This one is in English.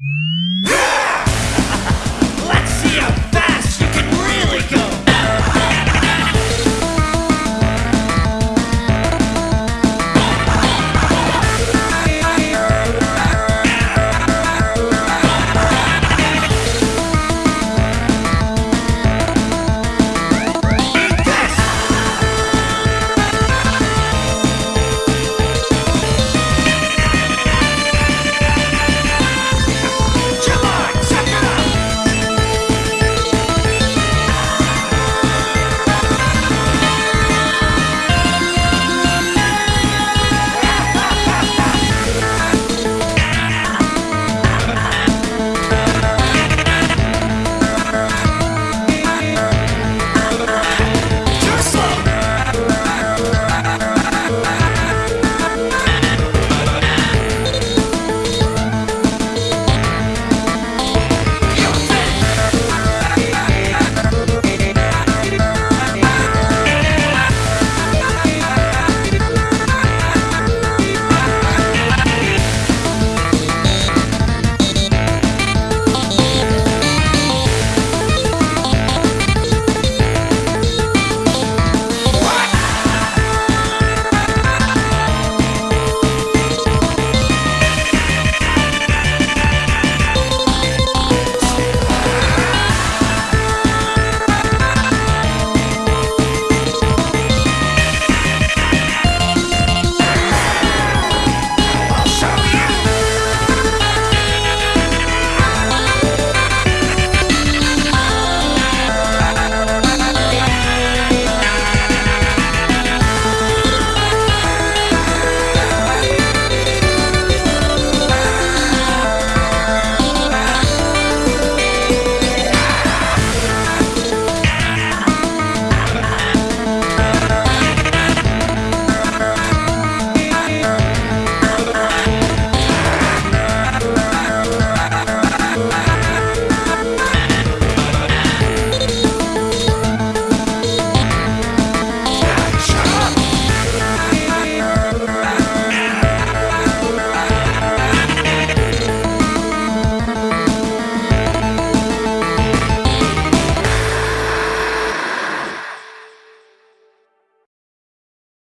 Mm-hmm.